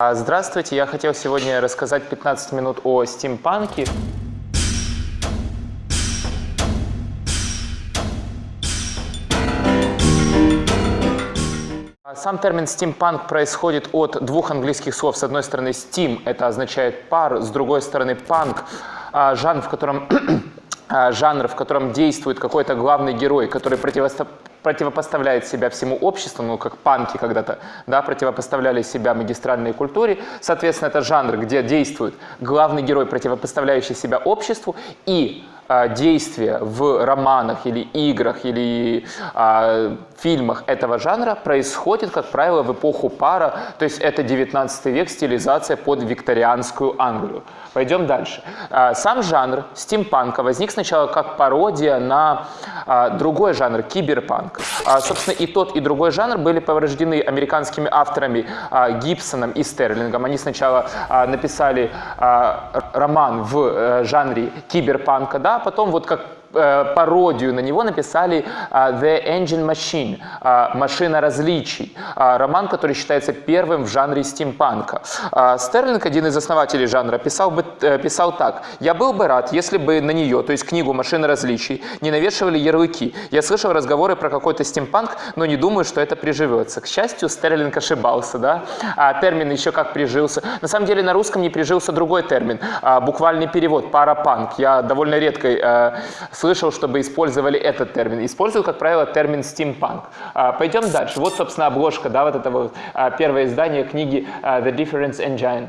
А, Здравствуйте, я хотел сегодня рассказать 15 минут о стимпанке. А, Сам термин стимпанк происходит от двух английских слов. С одной стороны, steam – это означает пар, с другой стороны, панк – жанр, в котором а, жанр, в котором действует какой-то главный герой, который противопоставляет себя всему обществу, ну, как панки когда-то, да, противопоставляли себя магистральной культуре. Соответственно, это жанр, где действует главный герой, противопоставляющий себя обществу, и а, действия в романах или играх или а, фильмах этого жанра происходит, как правило, в эпоху пара, то есть это 19 век, стилизация под викторианскую Англию. Пойдем дальше. А, Сам жанр стимпанка возник сначала как пародия на а, другой жанр, киберпанк. А, Собственно, и тот, и другой жанр были порождены американскими авторами а, Гибсоном и Стерлингом. Они сначала а, написали а, роман в э, жанре киберпанка, да, а потом вот как пародию на него написали а, The Engine Machine, а, машина различий, роман, который считается первым в жанре стимпанка. Стерлинг, один из основателей жанра, писал, бы, э, писал так. «Я был бы рад, если бы на нее, то есть книгу «Машина различий», не навешивали ярлыки. Я слышал разговоры про какой-то стимпанк, но не думаю, что это приживется». К счастью, Стерлинг ошибался, да? А термин еще как прижился. На самом деле на русском не прижился другой термин, а, буквальный перевод, парапанк. Я довольно редко э, слышал, чтобы использовали этот термин. Используют, как правило, термин стимпанк. А, Пойдем дальше. Вот, собственно, обложка, да, вот это вот а, первое издание книги а, The Difference Engine.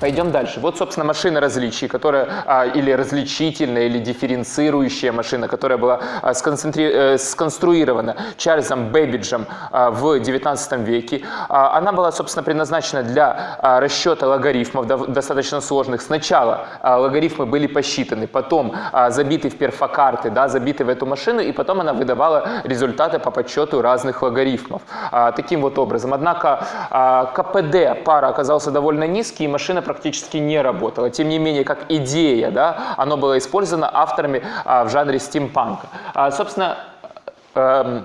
Пойдем дальше. Вот, собственно, машина различий, которая а, или различительная, или дифференцирующая машина, которая была а, сконцентри- э, сконструирована Чарльзом Бэббиджем а, в XIX веке. А, она была, собственно, предназначена для а, расчета логарифмов дов- достаточно сложных. Сначала а, логарифмы были посчитаны, потом а, забиты в перфокарты, да, забиты в эту машину, и потом она выдавала результаты по подсчету разных логарифмов. А, таким вот образом. Однако а, КПД пара оказался довольно низкий, и машина практически не работала. Тем не менее, как идея, да, оно было использовано авторами а, в жанре стимпанка. А, собственно, эм,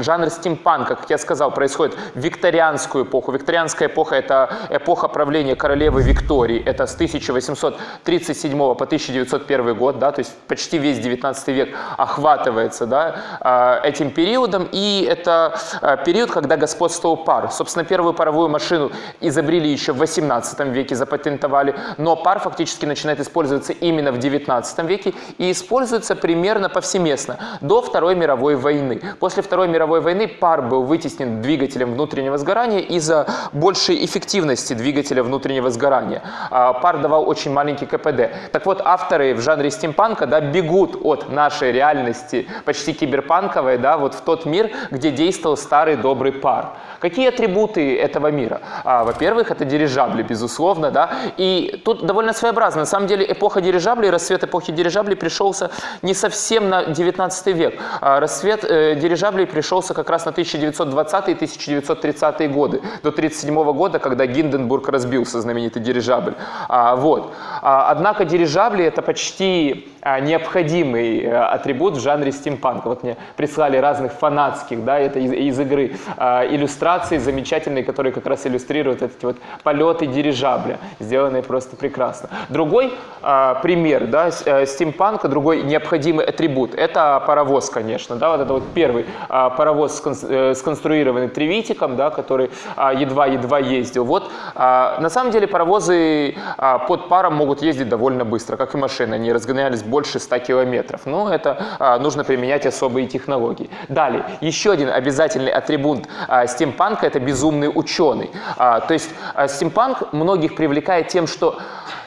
Жанр стимпанка, как я сказал, происходит в викторианскую эпоху. Викторианская эпоха – это эпоха правления королевы Виктории. Это с 1837 по 1901 год, да, то есть почти весь 19 век охватывается да, а, этим периодом. И это а, период, когда господствовал пар. Собственно, первую паровую машину изобрели еще в 18 веке, запатентовали, но пар фактически начинает использоваться именно в 19 веке и используется примерно повсеместно до Второй мировой войны. После Второй мировой войны пар был вытеснен двигателем внутреннего сгорания из-за большей эффективности двигателя внутреннего сгорания. А, Пар давал очень маленький КПД. Так вот, авторы в жанре стимпанка да, бегут от нашей реальности, почти киберпанковой, да, вот в тот мир, где действовал старый добрый пар. Какие атрибуты этого мира? А, Во-первых, это дирижабли, безусловно, да, и тут довольно своеобразно. На самом деле эпоха дирижаблей, рассвет эпохи дирижаблей пришелся не совсем на 19 век. А, Рассвет э, дирижаблей пришелся как раз на 1920 и 1930 годы, до 1937 года, когда Гинденбург разбился, знаменитый дирижабль. А, вот. А, однако дирижабли это почти а, необходимый э, атрибут в жанре стимпанка. Вот мне прислали разных фанатских, да, это из, из игры, а, иллюстрации замечательные, которые как раз иллюстрируют эти вот полеты дирижабля, сделанные просто прекрасно. Другой а, пример, да, э, стимпанка, другой необходимый атрибут, это паровоз, конечно, да, вот это вот первый а, паровоз скон- э, сконструированный Тревитиком, да, который а, едва-едва ездил. Вот, а, на самом деле паровозы а, под паром могут ездить довольно быстро, как и машины, они разгонялись больше 100 километров. Но это нужно применять особые технологии. Далее, еще один обязательный атрибут стимпанка – это безумный ученый. То есть стимпанк многих привлекает тем, что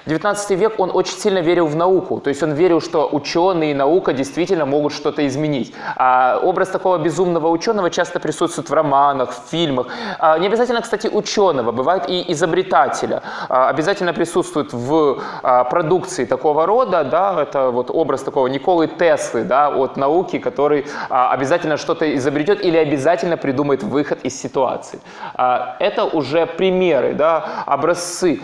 19 век он очень сильно верил в науку, то есть он верил, что ученые и наука действительно могут что-то изменить. А образ такого безумного ученого часто присутствует в романах, в фильмах. А не обязательно, кстати, ученого, бывает и изобретателя. А обязательно присутствует в а, продукции такого рода, да, это вот образ такого Николы Теслы, да, от науки, который обязательно что-то изобретет или обязательно придумает выход из ситуации. Это уже примеры, да, образцы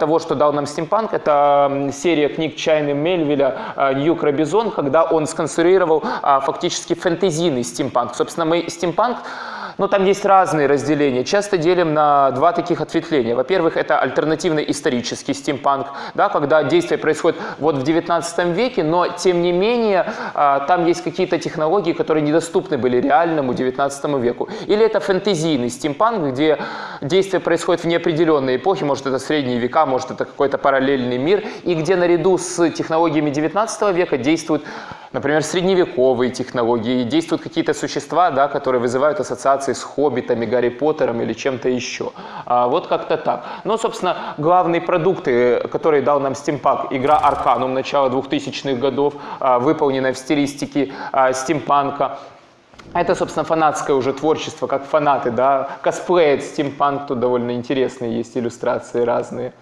того, что дал нам стимпанк. Это серия книг Чайны Мельвиля а, «Нью Крабизон», когда он сконструировал фактически фэнтезийный стимпанк. Собственно, мы стимпанк Ну, там есть разные разделения. Часто делим на два таких ответвления. Во-первых, это альтернативный исторический стимпанк, да, когда действие происходит вот в 19 веке, но тем не менее а, там есть какие-то технологии, которые недоступны были реальному 19 веку. Или это фэнтезийный стимпанк, где действие происходит в неопределенной эпохе, может это средние века, может это какой-то параллельный мир, и где наряду с технологиями 19 века действуют например, средневековые технологии, действуют какие-то существа, да, которые вызывают ассоциации с хоббитами, Гарри Поттером или чем-то еще. А, вот как-то так. Но, собственно, главные продукты, которые дал нам стимпанк, игра Арканум начала 2000-х годов, а, выполненная в стилистике а, стимпанка, это, собственно, фанатское уже творчество, как фанаты, да, косплеят стимпанк, тут довольно интересные есть иллюстрации разные.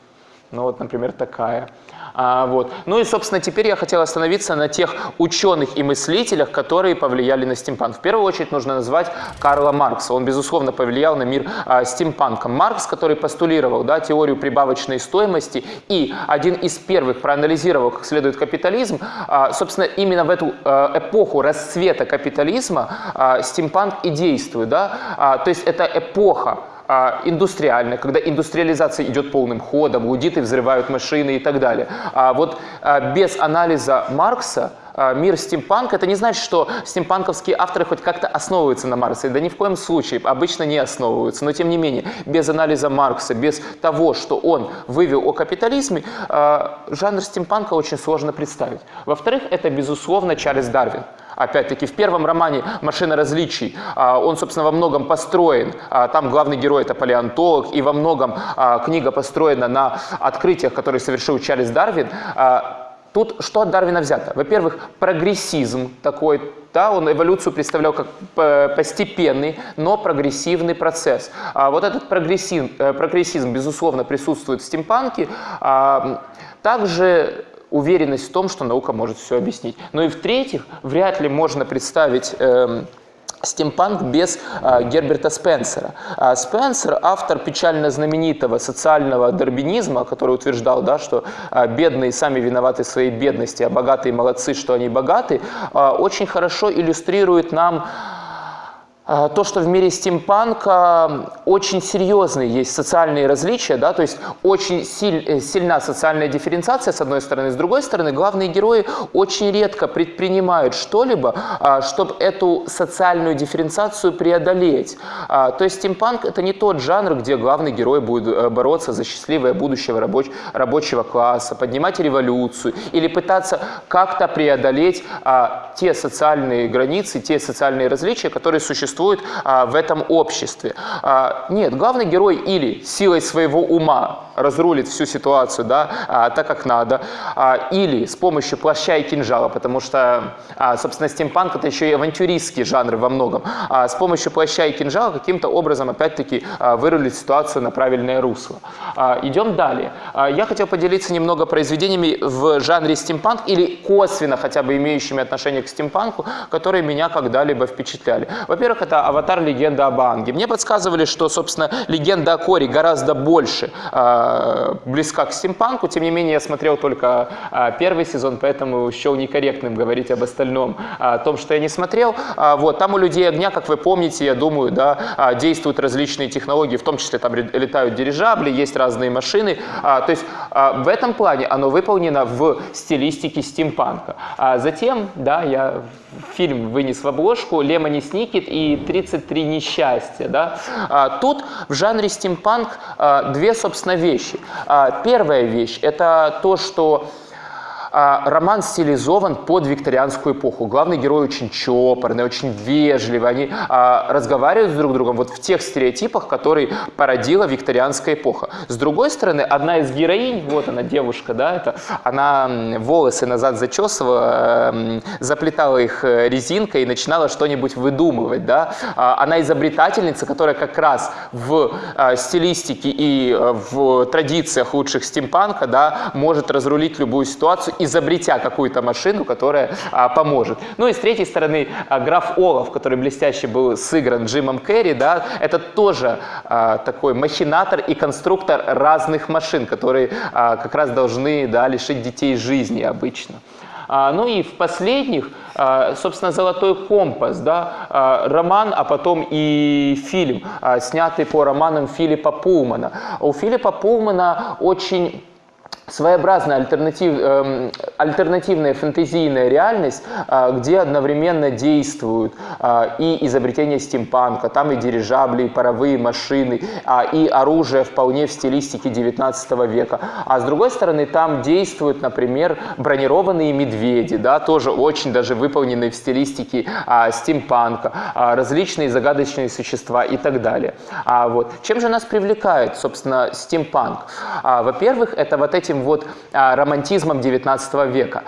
Ну вот, например, такая. А, вот. Ну и, собственно, теперь я хотел остановиться на тех ученых и мыслителях, которые повлияли на стимпанк. В первую очередь нужно назвать Карла Маркса. Он, безусловно, повлиял на мир а, стимпанка. Маркс, который постулировал да, теорию прибавочной стоимости и один из первых проанализировал как следует капитализм, а, собственно, именно в эту а, эпоху расцвета капитализма а, стимпанк и действует. Да? А, то есть это эпоха а, индустриальная, когда индустриализация идет полным ходом, лудиты взрывают машины и так далее. А вот а, без анализа Маркса а, мир стимпанка, это не значит, что стимпанковские авторы хоть как-то основываются на Марксе. Да ни в коем случае, обычно не основываются. Но тем не менее, без анализа Маркса, без того, что он вывел о капитализме, жанр стимпанка очень сложно представить. Во-вторых, это, безусловно, Чарльз Дарвин. Опять-таки, в первом романе «Машина различий» а, он, собственно, во многом построен, а, там главный герой – это палеонтолог, и во многом а, книга построена на открытиях, которые совершил Чарльз Дарвин. Тут что от Дарвина взято? Во-первых, прогрессизм такой, да, он эволюцию представлял как постепенный, но прогрессивный процесс. Вот этот прогрессизм, э, прогрессизм, безусловно, присутствует в стимпанке. Также уверенность в том, что наука может все объяснить. Ну и в-третьих, вряд ли можно представить... Э, стимпанк без а, Герберта Спенсера. А Спенсер, автор печально знаменитого социального дарбинизма, который утверждал, да, что а, бедные сами виноваты в своей бедности, а богатые молодцы, что они богаты, а, очень хорошо иллюстрирует нам то, что в мире стимпанка очень серьезные есть социальные различия, да, то есть очень силь, э, сильна социальная дифференциация с одной стороны, с другой стороны главные герои очень редко предпринимают что-либо, а, чтобы эту социальную дифференциацию преодолеть. А, то есть стимпанк это не тот жанр, где главный герой будет э, бороться за счастливое будущее рабоч рабочего класса, поднимать революцию или пытаться как-то преодолеть те социальные границы, те социальные различия, которые существуют существует а, в этом обществе. А, нет, главный герой или силой своего ума разрулит всю ситуацию да, а, так, как надо, а, или с помощью плаща и кинжала, потому что, а, собственно, стимпанк это еще и авантюристский жанр во многом, а, с помощью плаща и кинжала каким-то образом, опять-таки, а, вырулить ситуацию на правильное русло. А, идем далее. А, я хотел поделиться немного произведениями в жанре стимпанк или косвенно хотя бы имеющими отношение к стимпанку, которые меня когда-либо впечатляли. Во-первых, это «Аватар. Легенда об Анге». Мне подсказывали, что, собственно, легенда о Коре гораздо больше э, близка к стимпанку. Тем не менее, я смотрел только э, первый сезон, поэтому счел некорректным говорить об остальном, о том, что я не смотрел. А, вот, там у «Людей огня», как вы помните, я думаю, да, действуют различные технологии, в том числе там летают дирижабли, есть разные машины. А, то есть а, в этом плане оно выполнено в стилистике стимпанка. А затем, да, я фильм вынес в обложку «Лемони Сникет» и «33 несчастья». Да? А, тут в жанре стимпанк а, две, собственно, вещи. А, первая вещь – это то, что роман стилизован под викторианскую эпоху. Главный герой очень чопорный, очень вежливый. Они а, разговаривают с друг другом вот в тех стереотипах, которые породила викторианская эпоха. С другой стороны, одна из героинь, вот она, девушка, да, это, она волосы назад зачесывала, эм, заплетала их э, резинкой и начинала что-нибудь выдумывать. Да? А, она изобретательница, которая как раз в а, стилистике и э, в традициях лучших стимпанка да, может разрулить любую ситуацию изобретя какую-то машину, которая а, поможет. Ну и с третьей стороны, а, граф Олаф, который блестяще был сыгран Джимом Керри, да, это тоже а, такой махинатор и конструктор разных машин, которые а, как раз должны да, лишить детей жизни обычно. А, ну и в последних, а, собственно, «Золотой компас», да, а, роман, а потом и фильм, а, снятый по романам Филиппа Пулмана. У Филиппа Пулмана очень своеобразная альтернатив, э, альтернативная фэнтезийная реальность, э, где одновременно действуют э, и изобретения стимпанка, там и дирижабли, и паровые машины, э, и оружие вполне в стилистике 19 века. А с другой стороны, там действуют, например, бронированные медведи, да, тоже очень даже выполненные в стилистике э, стимпанка, э, различные загадочные существа и так далее. А, вот. Чем же нас привлекает, собственно, стимпанк? А, во-первых, это вот эти этим вот а, романтизмом 19 века.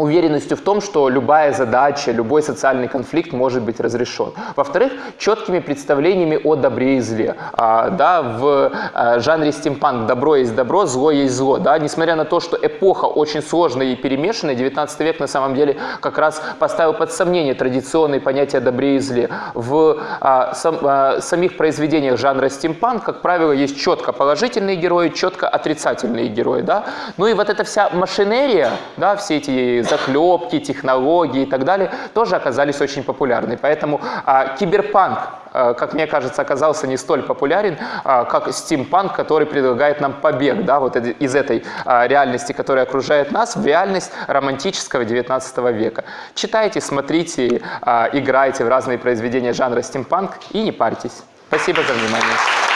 Уверенностью в том, что любая задача, любой социальный конфликт может быть разрешен. Во-вторых, четкими представлениями о добре и зле. А, да, в а, жанре стимпанк добро есть добро, зло есть зло. Да, несмотря на то, что эпоха очень сложная и перемешанная, 19 век на самом деле как раз поставил под сомнение традиционные понятия добре и зле. В а, сам, а, самих произведениях жанра стимпанк, как правило, есть четко положительные герои, четко отрицательные герои. Да? Ну и вот эта вся машинерия, да, все эти заклепки, технологии и так далее тоже оказались очень популярны. Поэтому а, киберпанк, а, как мне кажется, оказался не столь популярен, а, как стимпанк, который предлагает нам побег да, вот из этой а, реальности, которая окружает нас, в реальность романтического 19 века. Читайте, смотрите, а, играйте в разные произведения жанра стимпанк и не парьтесь. Спасибо за внимание.